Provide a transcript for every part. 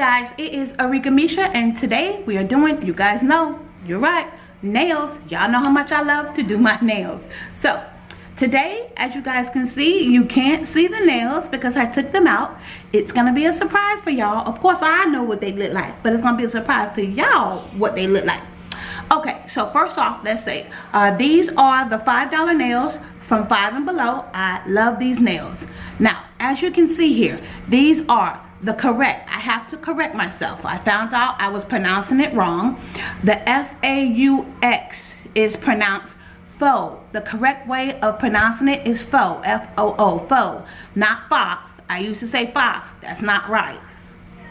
is Arika Misha and today we are doing, you guys know, you're right, nails. Y'all know how much I love to do my nails. So today, as you guys can see, you can't see the nails because I took them out. It's to be a surprise for y'all. Of course, I know what they look like, but it's to be a surprise to y'all what they look like. Okay, so first off, let's say, uh, these are the $5 nails from 5 and below. I love these nails. Now, as you can see here, these are the correct i have to correct myself. I found out i was pronouncing it wrong. The f-a-u-x is pronounced faux the correct way of pronouncing it is faux f-o-o faux not fox. I used to say fox. That's not right.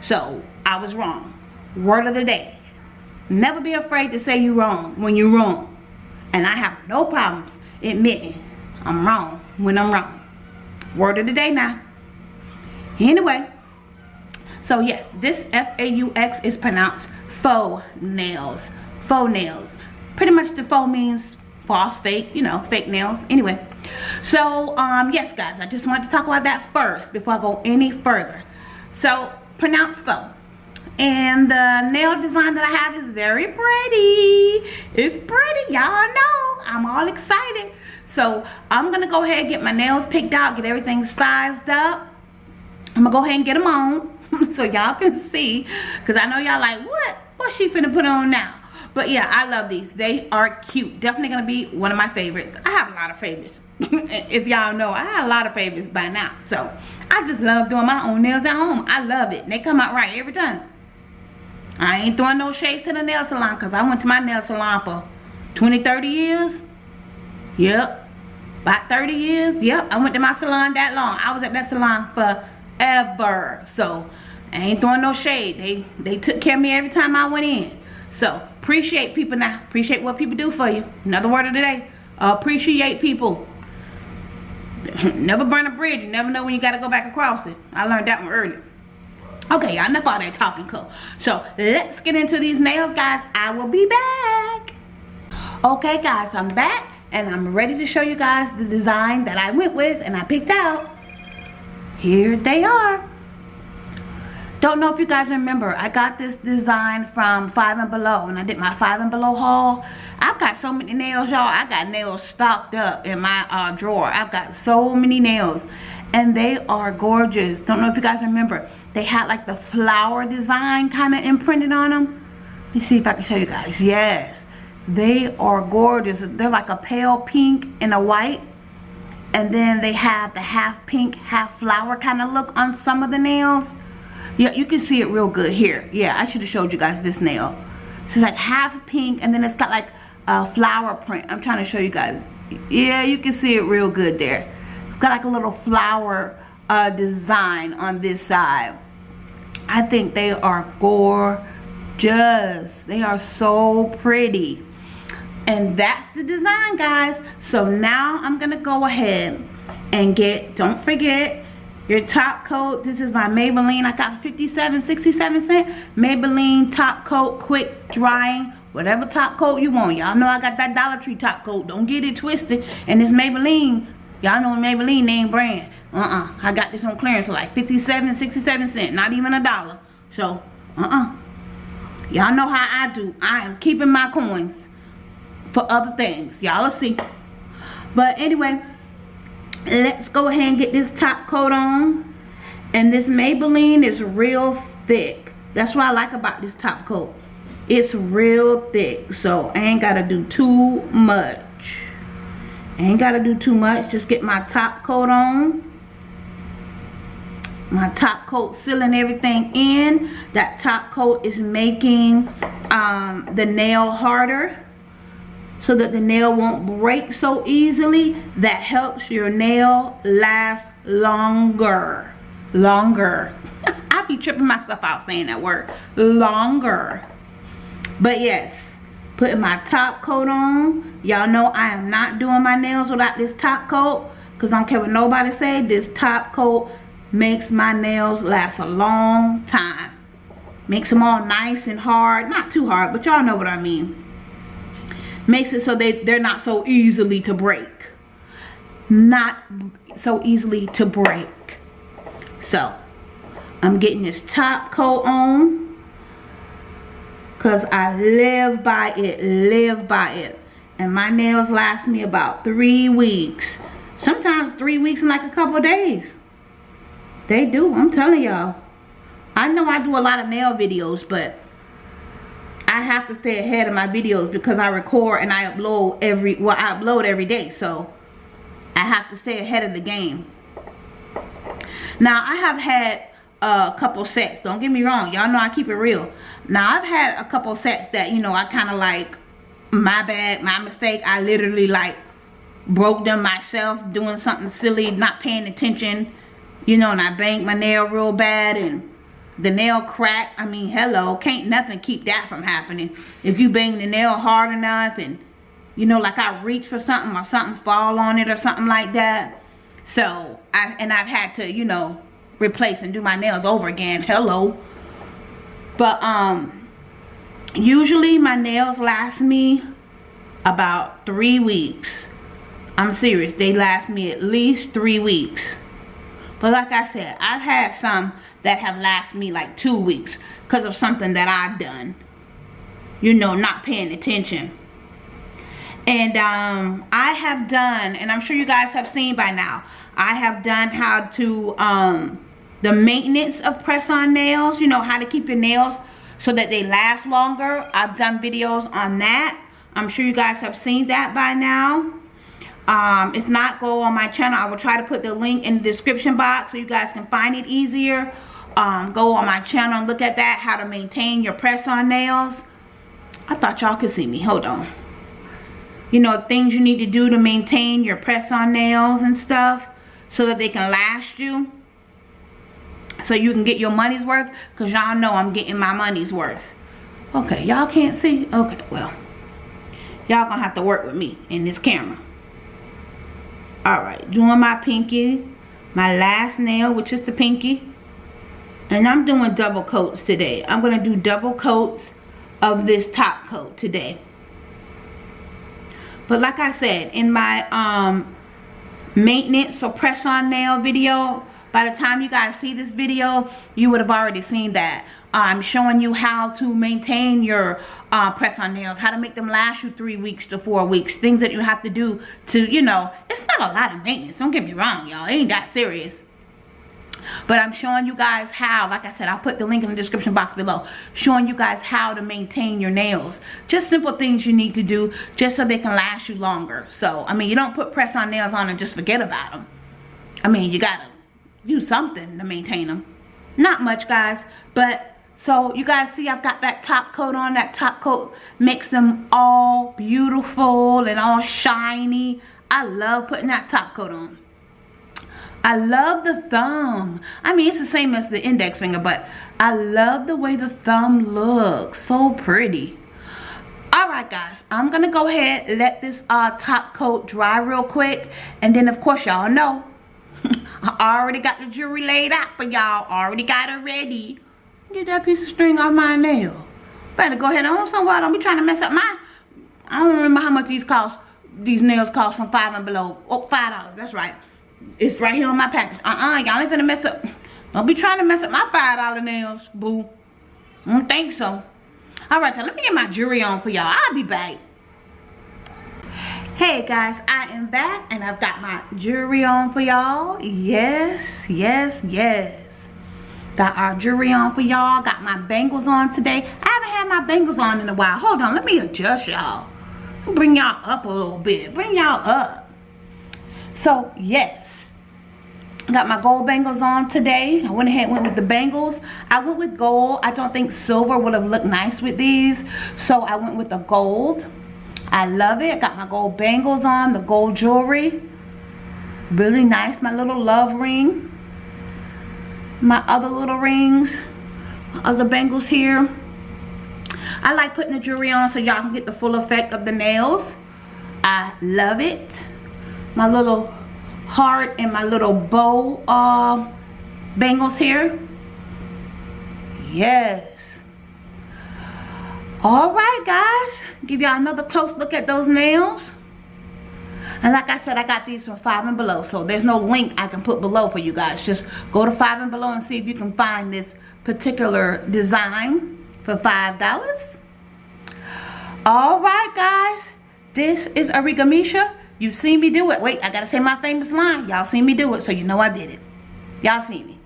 So i was wrong. Word of the day. Never be afraid to say you're wrong when you're wrong. And i have no problems admitting i'm wrong when i'm wrong. Word of the day now. Anyway so yes, this F-A-U-X is pronounced faux nails. Faux nails. Pretty much the faux means false, fake, you know, fake nails. Anyway, so um, yes guys, I just wanted to talk about that first before I go any further. So pronounce faux. And the nail design that I have is very pretty. It's pretty, y'all know. I'm all excited. So I'm gonna go ahead and get my nails picked out, get everything sized up. I'm gonna go ahead and get them on. so y'all can see because I know y'all like what? What she finna put on now? But yeah I love these. They are cute. Definitely gonna be one of my favorites. I have a lot of favorites. If y'all know I have a lot of favorites by now. So I just love doing my own nails at home. I love it. And they come out right every time. I ain't throwing no shades to the nail salon because I went to my nail salon for 20 30 years. Yep. About 30 years. Yep. I went to my salon that long. I was at that salon for ever. So I ain't throwing no shade. They they took care of me every time I went in. So appreciate people now. Appreciate what people do for you. Another word of the day. Appreciate people. never burn a bridge. You never know when you got to go back across it. I learned that one early. Okay, y'all enough all that talking cool. So let's get into these nails, guys. I will be back. Okay, guys, I'm back and I'm ready to show you guys the design that I went with and I picked out here they are. Don't know if you guys remember i got this design from five and below and i did my five and below haul. I've got so many nails y'all. I got nails stocked up in my uh, drawer. I've got so many nails and they are gorgeous. Don't know if you guys remember they had like the flower design kind of imprinted on them let me see if i can show you guys. Yes. They are gorgeous. They're like a pale pink and a white and then they have the half pink half flower kind of look on some of the nails. Yeah you can see it real good here. Yeah I should have showed you guys this nail. So it's like half pink and then it's got like a flower print. I'm trying to show you guys. Yeah you can see it real good there. It's got like a little flower uh, design on this side. I think they are gorgeous. They are so pretty and that's the design guys. So now i'm gonna go ahead and get don't forget your top coat. This is my maybelline. I got 57 67 cent maybelline top coat quick drying whatever top coat you want. Y'all know i got that dollar tree top coat. Don't get it twisted. And this maybelline y'all know maybelline name brand. Uh-uh i got this on clearance like 57 67 cent not even a dollar. So uh-uh. Y'all know how i do. I am keeping my coins for other things. Y'all will see. But anyway, let's go ahead and get this top coat on. And this Maybelline is real thick. That's what I like about this top coat. It's real thick. So I ain't got to do too much. I ain't got to do too much. Just get my top coat on. My top coat sealing everything in. That top coat is making um, the nail harder so that the nail won't break so easily. That helps your nail last longer. Longer. I be tripping myself out saying that word. Longer. But yes putting my top coat on. Y'all know I am not doing my nails without this top coat because I don't care what nobody say this top coat makes my nails last a long time. Makes them all nice and hard. Not too hard but y'all know what I mean makes it so they, they're not so easily to break. Not so easily to break. So, I'm getting this top coat on. Because I live by it, live by it. And my nails last me about three weeks. Sometimes three weeks and like a couple days. They do, I'm telling y'all. I know I do a lot of nail videos, but I have to stay ahead of my videos because I record and I upload every, well, I upload every day. So I have to stay ahead of the game. Now, I have had a couple sets. Don't get me wrong. Y'all know I keep it real. Now, I've had a couple sets that, you know, I kind of like, my bad, my mistake. I literally like broke them myself doing something silly, not paying attention. You know, and I banged my nail real bad and the nail crack. I mean, hello, can't nothing keep that from happening. If you bang the nail hard enough and, you know, like I reach for something or something fall on it or something like that. So, I and I've had to, you know, replace and do my nails over again. Hello. But, um, usually my nails last me about three weeks. I'm serious. They last me at least three weeks. But like I said, I've had some that have lasted me like two weeks because of something that I've done. You know, not paying attention. And um, I have done, and I'm sure you guys have seen by now, I have done how to, um, the maintenance of press-on nails, you know, how to keep your nails so that they last longer. I've done videos on that. I'm sure you guys have seen that by now. Um, if not, go on my channel. I will try to put the link in the description box so you guys can find it easier. Um, go on my channel and look at that, how to maintain your press-on nails. I thought y'all could see me. Hold on. You know, things you need to do to maintain your press-on nails and stuff so that they can last you. So you can get your money's worth because y'all know I'm getting my money's worth. Okay, y'all can't see? Okay, well. Y'all gonna have to work with me in this camera. Alright, doing my pinky. My last nail, which is the pinky. And I'm doing double coats today. I'm to do double coats of this top coat today. But like I said, in my um, maintenance or press-on nail video, by the time you guys see this video, you would have already seen that. I'm showing you how to maintain your uh, press-on nails, how to make them last you three weeks to four weeks, things that you have to do to, you know, it's not a lot of maintenance. Don't get me wrong, y'all. Ain't that serious. But I'm showing you guys how, like I said, I'll put the link in the description box below, showing you guys how to maintain your nails. Just simple things you need to do just so they can last you longer. So, I mean, you don't put press-on nails on and just forget about them. I mean, you gotta do something to maintain them. Not much, guys, but so you guys see I've got that top coat on. That top coat makes them all beautiful and all shiny. I love putting that top coat on. I love the thumb. I mean, it's the same as the index finger, but I love the way the thumb looks. So pretty. Alright guys, I'm going to go ahead let this uh, top coat dry real quick. And then of course y'all know, I already got the jewelry laid out for y'all. Already got it ready. Get that piece of string off my nail. Better go ahead and on somewhere. Don't be trying to mess up my... I don't remember how much these cost. These nails cost from five and below. Oh, five dollars. That's right. It's right here on my package. Uh-uh. Y'all ain't gonna mess up. Don't be trying to mess up my five dollar nails, boo. I don't think so. All right, so let me get my jewelry on for y'all. I'll be back. Hey guys, am back and I've got my jewelry on for y'all. Yes, yes, yes. Got our jewelry on for y'all. Got my bangles on today. I haven't had my bangles on in a while. Hold on, let me adjust y'all. Bring y'all up a little bit. Bring y'all up. So, yes. Got my gold bangles on today. I went ahead and went with the bangles. I went with gold. I don't think silver would have looked nice with these. So I went with the gold. I love it. Got my gold bangles on. The gold jewelry. Really nice. My little love ring my other little rings other bangles here I like putting the jewelry on so y'all can get the full effect of the nails I love it my little heart and my little bow uh, bangles here yes all right guys give y'all another close look at those nails and like I said, I got these from Five and Below. So there's no link I can put below for you guys. Just go to Five and Below and see if you can find this particular design for $5. All right, guys. This is Arika Misha. You seen me do it. Wait, I gotta say my famous line. Y'all seen me do it, so you know I did it. Y'all seen me.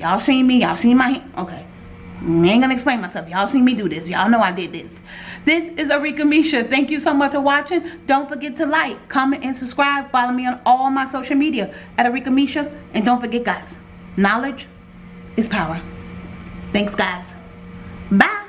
Y'all seen me. Y'all seen my hand. Okay. I ain't gonna explain myself. Y'all seen me do this. Y'all know I did this. This is Arika Misha. Thank you so much for watching. Don't forget to like, comment, and subscribe. Follow me on all my social media at Arika Misha. And don't forget, guys, knowledge is power. Thanks, guys. Bye.